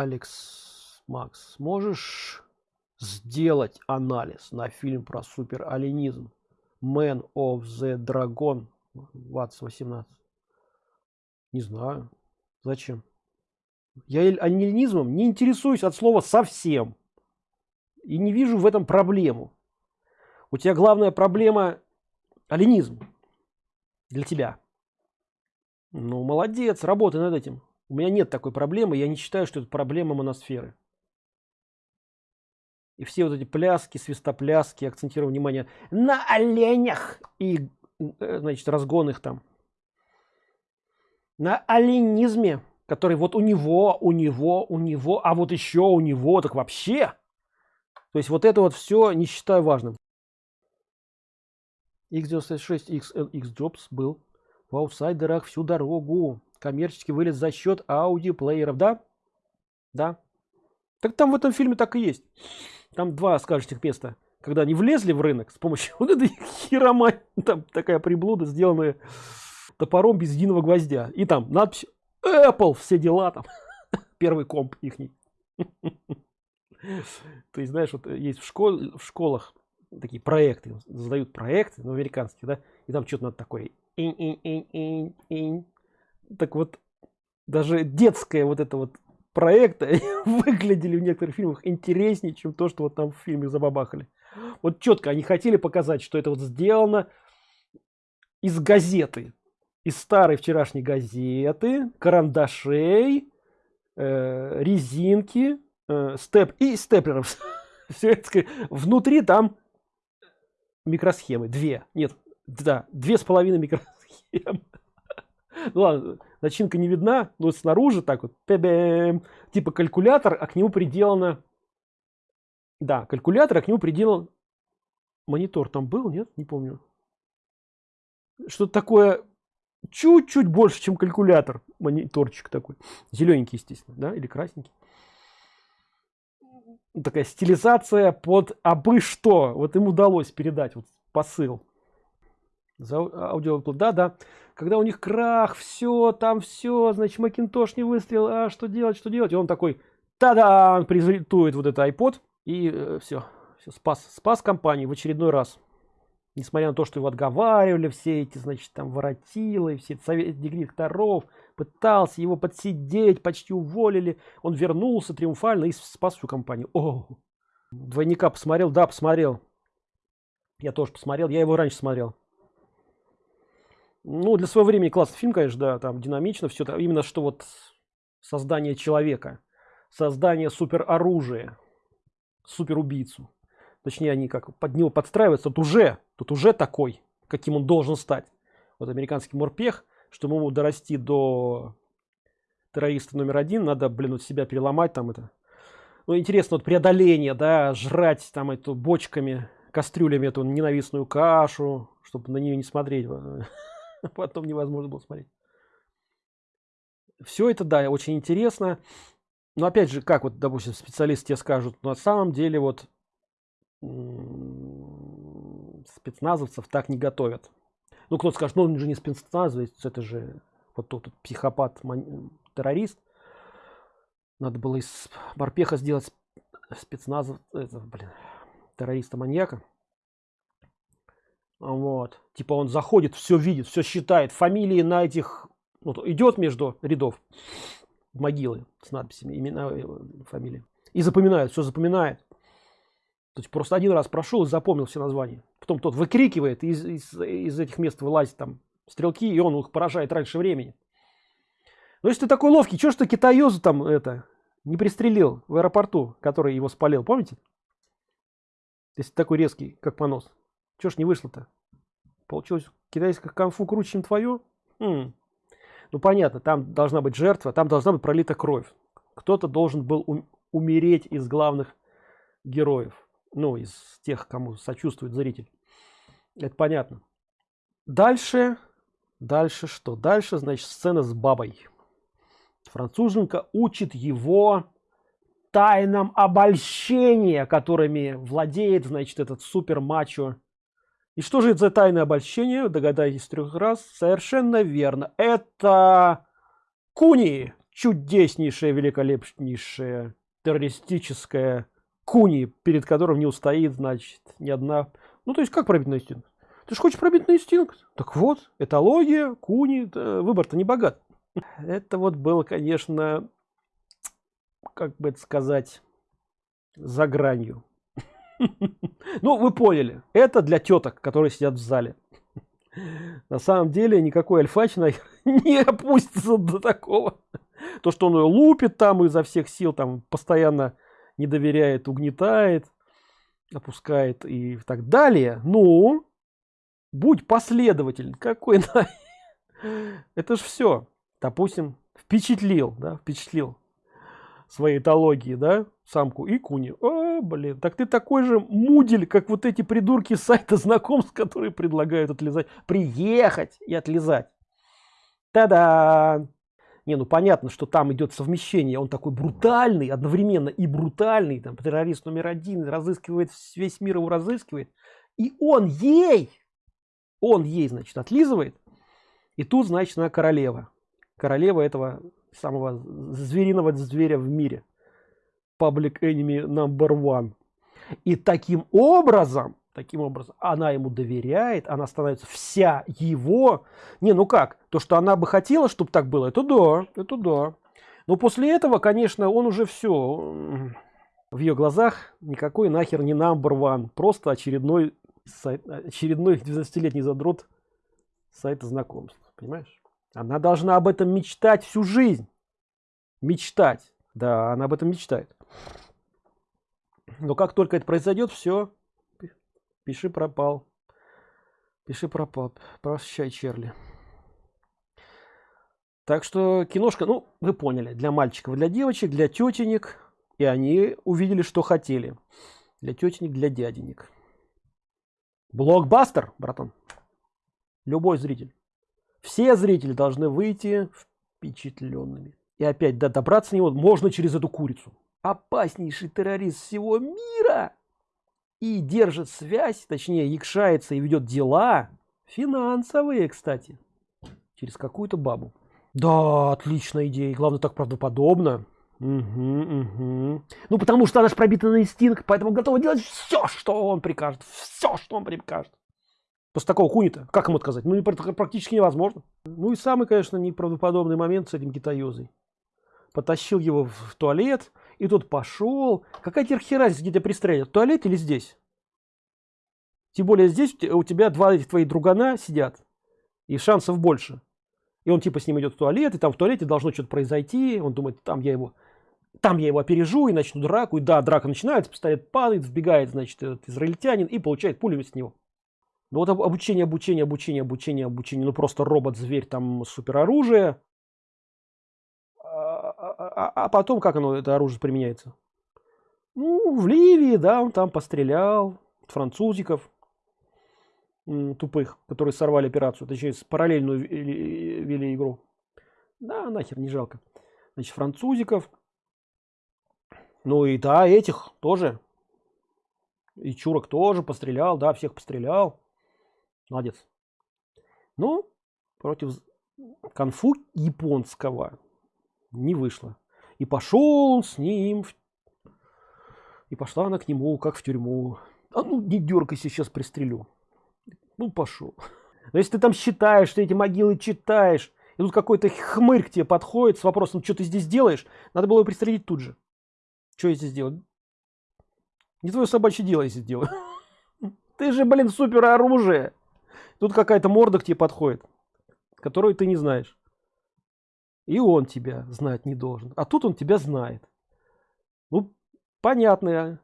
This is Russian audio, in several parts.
Алекс Макс, можешь сделать анализ на фильм про супер алинизм Man of the Dragon ВАЦ 18? Не знаю. Зачем? Я алинизмом не интересуюсь от слова совсем. И не вижу в этом проблему. У тебя главная проблема алинизм для тебя. Ну, молодец, работай над этим. У меня нет такой проблемы, я не считаю, что это проблема моносферы. И все вот эти пляски, свистопляски, акцентирую внимание на оленях и, э, значит, разгон их там. На оленизме, который вот у него, у него, у него, а вот еще у него, так вообще. То есть вот это вот все не считаю важным. X96 XLX Jobs был в аутсайдерах всю дорогу. Коммерческий вылез за счет аудиоплееров, да? Да. Так там в этом фильме так и есть. Там два скажущих места. Когда они влезли в рынок с помощью вот этой херомай, там такая приблуда, сделанная топором без единого гвоздя. И там надпись Apple, все дела там. Первый комп ихний. То есть, знаешь, вот есть в, школ, в школах такие проекты, задают проекты, ну, американские, да, и там что-то надо такое. Инь, инь, инь. Так вот, даже детское вот это вот проекты выглядели в некоторых фильмах интереснее, чем то, что вот там в фильме забабахали. Вот четко они хотели показать, что это вот сделано из газеты, из старой вчерашней газеты, карандашей, э, резинки, э, степ и степлеров. Все это внутри там микросхемы, две, нет, да, две с половиной микросхемы. Ну ладно, начинка не видна, но снаружи так вот, типа калькулятор, а к нему приделано, да, калькулятор, а к нему приделан монитор. Там был, нет, не помню. Что-то такое чуть-чуть больше, чем калькулятор, мониторчик такой, зелененький, естественно, да, или красненький. Такая стилизация под абы что, вот им удалось передать вот посыл за аудио да да когда у них крах все там все значит макинтош не выстрел а что делать что делать? И он такой тогда презентует вот это iPod и э, все, все спас спас компании в очередной раз. Несмотря на то что его отговаривали все эти значит там воротилы все совет директоров пытался его подсидеть почти уволили он вернулся триумфально и спас всю компанию. О двойника посмотрел? Да посмотрел. Я тоже посмотрел я его раньше смотрел ну для своего времени классный фильм конечно да там динамично все это именно что вот создание человека создание супер оружия супер убийцу точнее они как под него подстраиваются тут уже тут уже такой каким он должен стать. Вот американский морпех чтобы ему дорасти до террориста номер один надо блин вот себя переломать там это. Ну интересно вот преодоление да жрать там эту бочками кастрюлями эту ненавистную кашу чтобы на нее не смотреть потом невозможно было смотреть. Все это да очень интересно. Но опять же как вот допустим специалисты скажут на самом деле вот спецназовцев так не готовят ну кто скажет ну он же не спецназовец это же вот тот, тот психопат террорист надо было из морпеха сделать спецназов это блин террориста маньяка вот. Типа он заходит все видит все считает. Фамилии на этих вот, идет между рядов могилы с надписями имена э, фамилии. И запоминает все запоминает. То есть просто один раз прошел и запомнил все названия. Потом тот выкрикивает из, из, из этих мест вылазит там стрелки и он их поражает раньше времени. Но если ты такой ловкий что ж ты китаёзу там это не пристрелил в аэропорту который его спалил помните? Если такой резкий как понос что ж не вышло-то? Получилось китайское конфу круче, чем твое? Хм. Ну понятно, там должна быть жертва, там должна быть пролита кровь. Кто-то должен был ум умереть из главных героев. Ну, из тех, кому сочувствует зритель. Это понятно. Дальше, дальше что? Дальше, значит, сцена с бабой. Француженка учит его тайнам обольщения, которыми владеет, значит, этот супер мачо и что же это за тайное обольщение? Догадайтесь трех раз. Совершенно верно. Это куни, чудеснейшая великолепнейшая террористическая куни перед которым не устоит значит ни одна ну то есть как пробить на инстинкт ты же хочешь пробить на инстинкт так вот этология куни выбор-то не богат это вот было конечно как бы это сказать за гранью ну вы поняли. Это для теток которые сидят в зале. На самом деле никакой альфач не опустится до такого. То что он ее лупит там изо всех сил там постоянно не доверяет угнетает опускает и так далее. Ну будь последователь какой на это ж все допустим впечатлил да впечатлил своей этологии да самку и куни о, блин так ты такой же мудель как вот эти придурки сайта знакомств которые предлагают отлезать приехать и отлезать Та-да! Не, ну понятно, что там идет совмещение. Он такой брутальный, одновременно и брутальный. Там террорист номер один разыскивает весь мир его разыскивает. И он ей, он ей, значит, отлизывает. И тут, значит, она королева. Королева этого самого звериного зверя в мире. Public enemy number one. И таким образом таким образом она ему доверяет она становится вся его. Не ну как? То что она бы хотела чтобы так было это да это да. Но после этого конечно он уже все в ее глазах никакой нахер не number one. Просто очередной сайт очередной 12-летний задрот сайта знакомств понимаешь? Она должна об этом мечтать всю жизнь. Мечтать. Да она об этом мечтает но как только это произойдет все пиши пропал. Пиши пропал. Прощай черли так что киношка ну вы поняли для мальчиков для девочек для тетенек. И они увидели что хотели. Для тетенек для дяденек. Блокбастер братан. Любой зритель. Все зрители должны выйти впечатленными. И опять да, добраться до него можно через эту курицу опаснейший террорист всего мира и держит связь, точнее, якшается и ведет дела финансовые, кстати, через какую-то бабу. Да, отличная идея. Главное, так правдоподобно. Угу, угу. Ну, потому что она же пробита на инстинкт, поэтому готова делать все, что он прикажет. Все, что он прикажет. После такого кунита, как ему отказать? Ну, практически невозможно. Ну и самый, конечно, неправдоподобный момент с этим китаёзой. Потащил его в туалет, и тут пошел. Какая тебе разница, где тебя пристрелят? В туалете или здесь? Тем более здесь у тебя два этих твоих другана сидят. И шансов больше. И он типа с ним идет в туалет, и там в туалете должно что-то произойти. Он думает, там я его там я его опережу и начну драку. И да, драка начинается, пистолет падает, вбегает, значит, этот израильтянин и получает пулю с него. Ну вот обучение, обучение, обучение, обучение, обучение. Ну просто робот-зверь, там супероружие а, а потом как оно это оружие применяется? Ну в ливии да он там пострелял французиков тупых которые сорвали операцию точнее параллельную вели игру. Да нахер не жалко. Значит французиков. Ну и да этих тоже. И чурок тоже пострелял да всех пострелял. Молодец. Ну против конфу японского не вышло. И пошел с ним и пошла она к нему как в тюрьму. А ну не дергайся сейчас пристрелю. Ну пошел. Но если ты там считаешь ты эти могилы читаешь и тут какой-то хмырь к тебе подходит с вопросом что ты здесь делаешь? Надо было его пристрелить тут же. Что я здесь делаю? Не твое собачье дело если делаю ты же блин супер оружие тут какая-то морда к тебе подходит которую ты не знаешь и он тебя знать не должен. А тут он тебя знает. Ну понятно.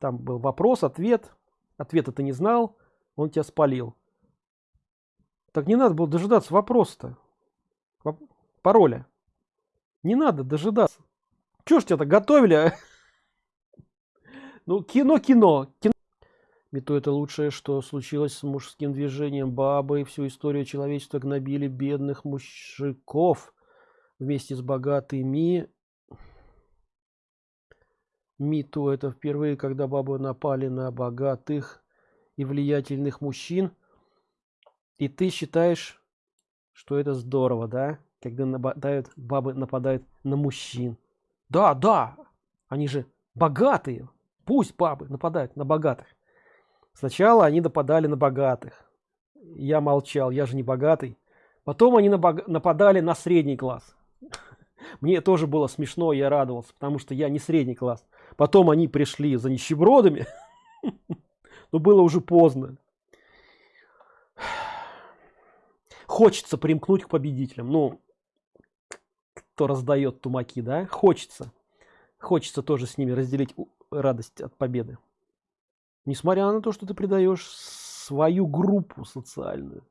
Там был вопрос ответ. Ответа ты не знал. Он тебя спалил. Так не надо было дожидаться вопроса пароля. Не надо дожидаться. Чё ж тебя готовили а? ну кино кино. Кино Мето это лучшее, что случилось с мужским движением бабы, всю историю человечества гнобили бедных мужиков вместе с богатыми. Миту это впервые, когда бабы напали на богатых и влиятельных мужчин. И ты считаешь, что это здорово, да? когда нападают бабы нападают на мужчин да да они же богатые пусть бабы нападают на богатых сначала они нападали на богатых. Я молчал я же не богатый. Потом они нападали на средний класс. Мне тоже было смешно я радовался потому что я не средний класс. Потом они пришли за нищебродами. Но было уже поздно. Хочется примкнуть к победителям. Ну кто раздает тумаки да? Хочется. Хочется тоже с ними разделить радость от победы несмотря на то что ты предаешь свою группу социальную.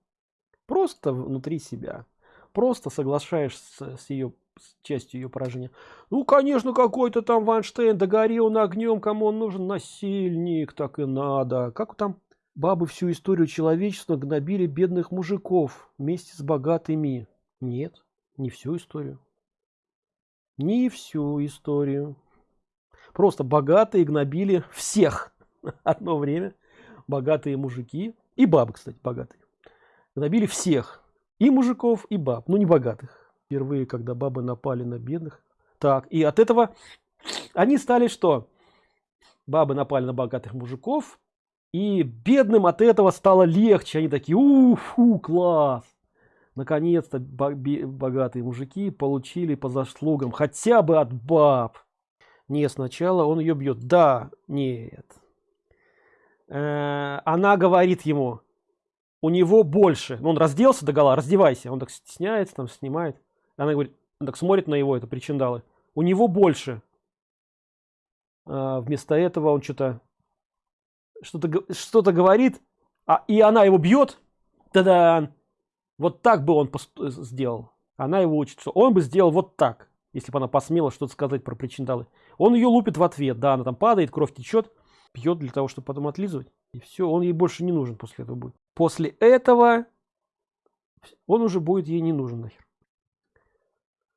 Просто внутри себя. Просто соглашаешься с ее с частью ее поражения. Ну конечно какой-то там ванштейн догори он огнем кому он нужен? Насильник так и надо как там бабы всю историю человечества гнобили бедных мужиков вместе с богатыми? Нет не всю историю. Не всю историю. Просто богатые гнобили всех одно время богатые мужики и бабы кстати богатые гнобили всех и мужиков и баб ну не богатых. Впервые когда бабы напали на бедных. Так и от этого они стали что? Бабы напали на богатых мужиков и бедным от этого стало легче. Они такие уфу класс! Наконец-то богатые мужики получили по заслугам хотя бы от баб. Не сначала он ее бьет да нет она говорит ему у него больше ну, он разделся до гола раздевайся он так стесняется там снимает. Она говорит он так смотрит на его это причиндалы. У него больше а, вместо этого он что-то что-то что-то говорит а и она его бьет. Тогда вот так бы он сделал. Она его учится он бы сделал вот так если бы она посмела что-то сказать про причиндалы. Он ее лупит в ответ да она там падает кровь течет пьет для того чтобы потом отлизывать и все он ей больше не нужен после этого будет. После этого он уже будет ей не нужен нахер.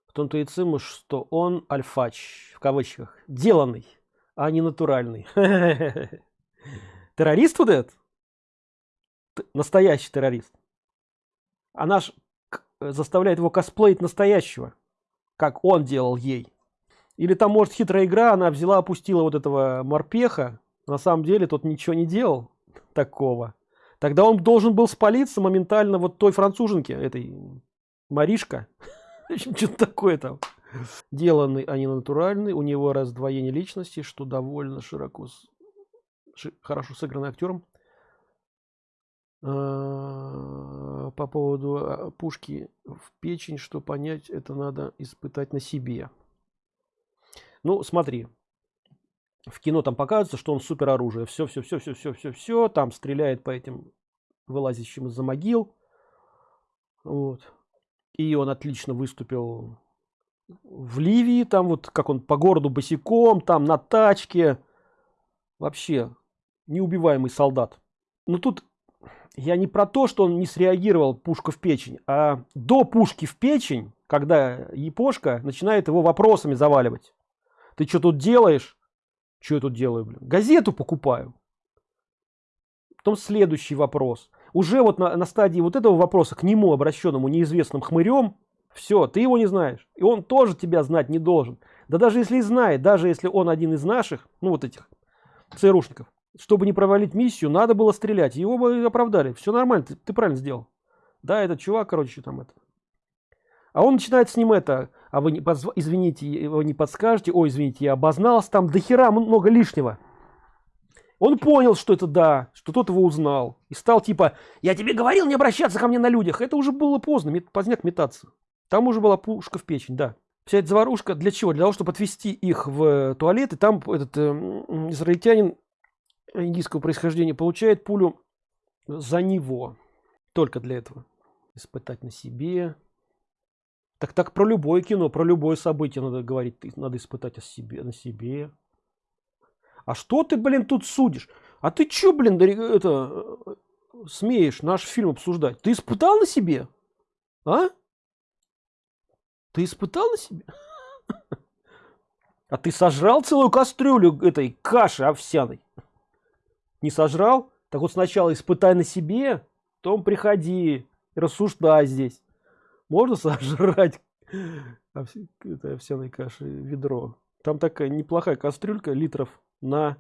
В том-то и циму что он альфач в кавычках деланный а не натуральный террорист вот этот? Настоящий террорист. Она ж заставляет его косплеить настоящего как он делал ей. Или там может хитрая игра она взяла опустила вот этого морпеха на самом деле тот ничего не делал такого. Тогда он должен был спалиться моментально вот той француженке этой маришка. Что-то такое там. Деланный а не натуральный у него раздвоение личности что довольно широко хорошо сыгранный актером. А, по поводу а, пушки в печень что понять это надо испытать на себе. Ну смотри в кино там показывается что он супер оружие все все все все все все все там стреляет по этим вылазящим из-за могил. Вот. И он отлично выступил в ливии там вот как он по городу босиком там на тачке. Вообще неубиваемый солдат. Но тут я не про то что он не среагировал пушка в печень а до пушки в печень когда япошка начинает его вопросами заваливать. Ты что тут делаешь что я тут делаю блин? газету покупаю. Потом следующий вопрос. Уже вот на, на стадии вот этого вопроса к нему обращенному неизвестным хмырем все ты его не знаешь и он тоже тебя знать не должен да даже если знает даже если он один из наших ну вот этих црушников чтобы не провалить миссию надо было стрелять. Его бы оправдали. Все нормально ты, ты правильно сделал да этот чувак короче там это. А он начинает с ним это а вы не позв... извините его не подскажете. Ой извините я обознался там. До хера много лишнего. Он понял что это да что тот его узнал. И стал типа я тебе говорил не обращаться ко мне на людях это уже было поздно мет... поздняк метаться. Там уже была пушка в печень да. Вся эта заварушка для чего? Для того чтобы отвести их в туалет и там этот э, израильтянин индийского происхождения получает пулю за него. Только для этого. Испытать на себе так так про любое кино про любое событие надо говорить надо испытать о себе на себе. А что ты блин тут судишь? А ты чё блин это смеешь наш фильм обсуждать? Ты испытал на себе? А? Ты испытал на себе? А ты сожрал целую кастрюлю этой каши овсяной? Не сожрал? Так вот сначала испытай на себе потом приходи рассуждай здесь можно сожрать Овси- это овсяной каши ведро. Там такая неплохая кастрюлька литров на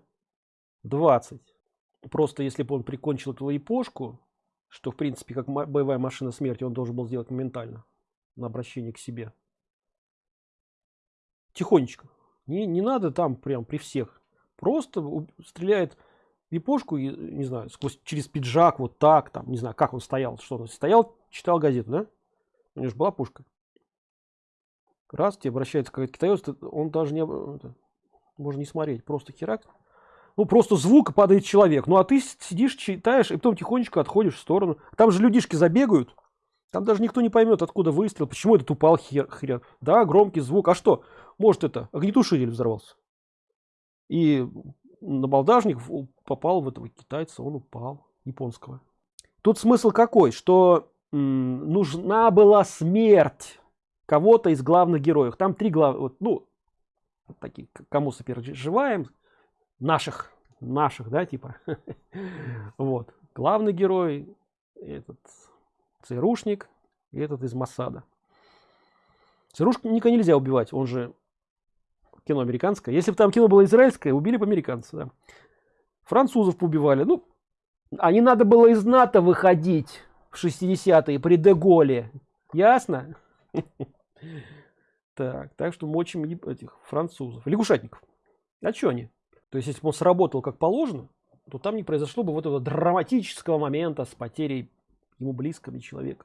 20. Просто если бы он прикончил эту япошку, что в принципе как боевая машина смерти он должен был сделать моментально на обращение к себе. Тихонечко. Не, не надо там прям при всех. Просто стреляет и, не знаю, сквозь через пиджак, вот так, там, не знаю, как он стоял, что он стоял, читал газету, да? У него же была пушка. Раз тебе обращается какой-то китаец, он даже не, можно не смотреть, просто херак. Ну, просто звук падает человек. Ну, а ты сидишь, читаешь, и потом тихонечко отходишь в сторону. Там же людишки забегают. Там даже никто не поймет, откуда выстрел, почему этот упал хер, хрен. Да, громкий звук. А что? Может, это огнетушитель взорвался. И набалдажник в- попал в этого китайца, он упал, японского. Тут смысл какой? Что нужна была смерть кого-то из главных героев. Там три главных, ну, такие, кому сопереживаем, наших, наших, да, типа. Вот. Главный герой, этот ЦРУшник, и этот из Масада. ЦРУшника нельзя убивать, он же кино американское. Если бы там кино было израильское, убили бы американца, да. Французов поубивали. Ну, а не надо было из НАТО выходить в 60-е при Деголе. Ясно? Так, так что мочим этих французов. Лягушатников. А что они? То есть, если бы он сработал как положено, то там не произошло бы вот этого драматического момента с потерей ему близкого человека.